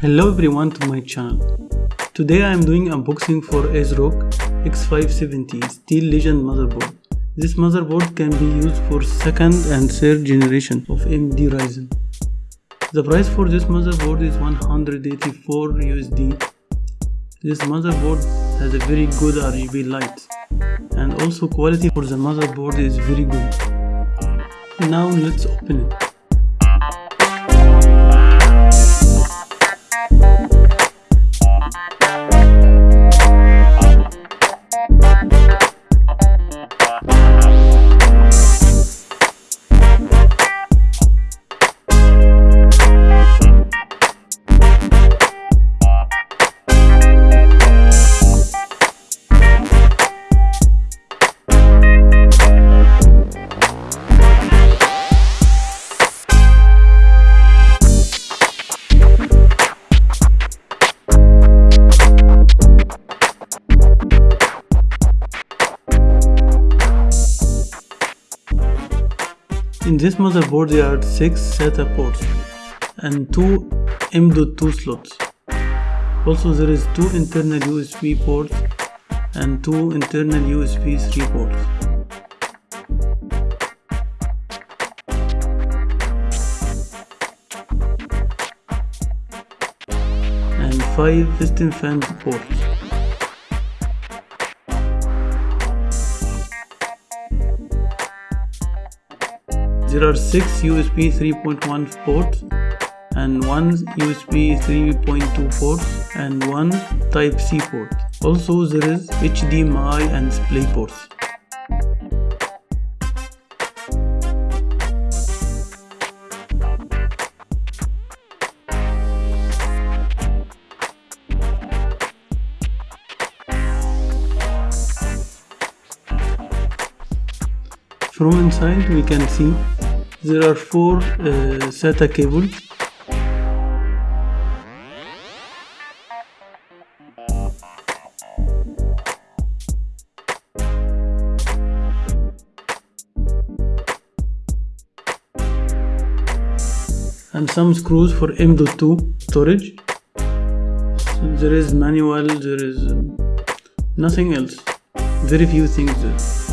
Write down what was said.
Hello everyone to my channel. Today I am doing unboxing for ASRock X570 Steel Legend motherboard. This motherboard can be used for second and third generation of AMD Ryzen. The price for this motherboard is 184 USD. This motherboard has a very good RGB light and also quality for the motherboard is very good. Now let's open it. In this motherboard there are 6 SATA ports and 2 M.2 slots. Also there is 2 internal USB ports and 2 internal USB 3 ports. And 5 piston fan ports. There are 6 USB 3.1 ports and 1 USB 3.2 ports and 1 Type C port. Also there is HDMI and display ports. From inside we can see there are four uh, SATA cables and some screws for M.2 storage. So there is manual there is um, nothing else. Very few things there